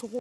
저거